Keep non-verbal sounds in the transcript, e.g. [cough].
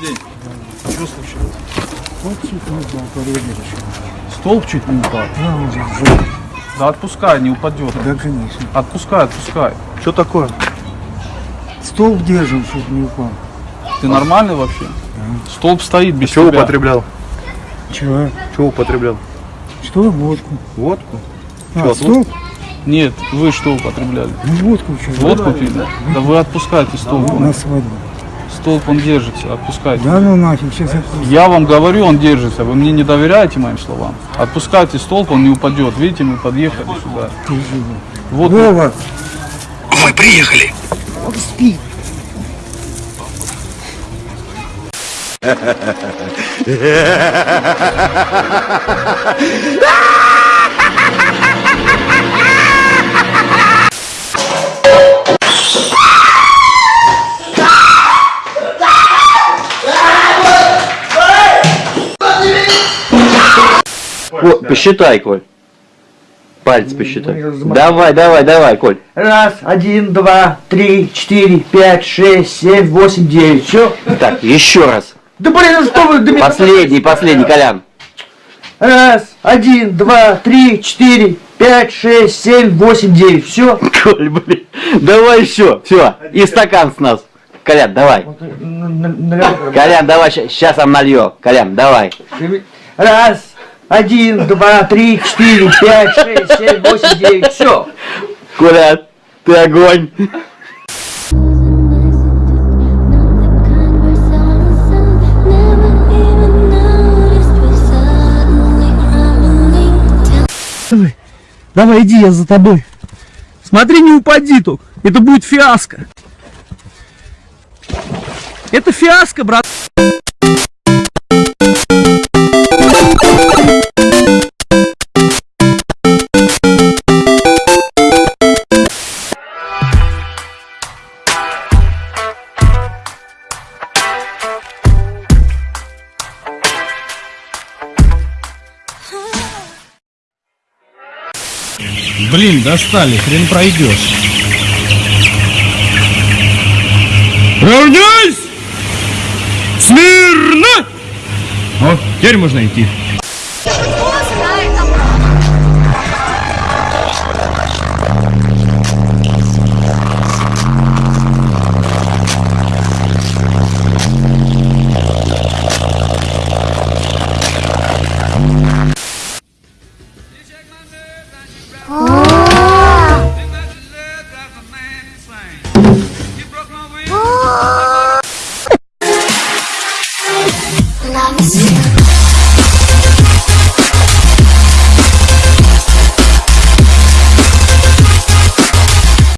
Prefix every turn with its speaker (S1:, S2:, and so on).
S1: день. Что случилось?
S2: Вот чуть не упал, подводишь.
S1: Столб чуть не упал.
S2: Да, он был.
S1: Да отпускай, не упадет.
S2: Да, конечно.
S1: Отпускай, отпускай.
S3: Что такое?
S2: Столб держим, чтобы не упал.
S1: Ты нормальный вообще? Столб стоит без
S3: Чего
S1: тебя.
S3: употреблял?
S2: Чего?
S3: Чего употреблял?
S2: Что? Водку.
S3: Водку?
S2: А,
S3: Чё,
S2: столб?
S1: Нет, вы что употребляли?
S2: Ну, водку что?
S1: Водку пили? Да вы отпускайте столб.
S2: На свадьбу.
S1: Столб он держится, отпускайте.
S2: Да ну нафиг, сейчас отпусти.
S1: Я вам говорю, он держится. Вы мне не доверяете моим словам? Отпускайте столб, он не упадет. Видите, мы подъехали сюда. Вот
S2: Вова!
S4: Мы приехали.
S2: Он спит. [laughs]
S5: О, посчитай, Коль. Пальцы посчитай. Давай, давай, давай, Коль.
S6: Раз, один, два, три, четыре, пять, шесть, семь, восемь, девять. Все.
S5: Так, еще раз.
S6: Да блин, ну что вы, да меня-
S5: Последний, последний, Колян.
S6: Раз, один, два, три, четыре, пять, шесть, семь, восемь, девять. Все.
S5: Коль, блин. Давай еще. Все. И стакан с нас. Колян, давай. Колян, давай, сейчас сам налью. Колян, давай.
S6: Раз, один, два, три, четыре, пять, шесть, семь, восемь, девять. Все.
S5: Коля, ты огонь.
S7: Давай, давай, иди, я за тобой. Смотри, не упади только. Это будет фиаско. Это фиаско, брат.
S8: Блин, достали, хрен пройдешь. Равняйсь! Смирно! О, теперь можно идти.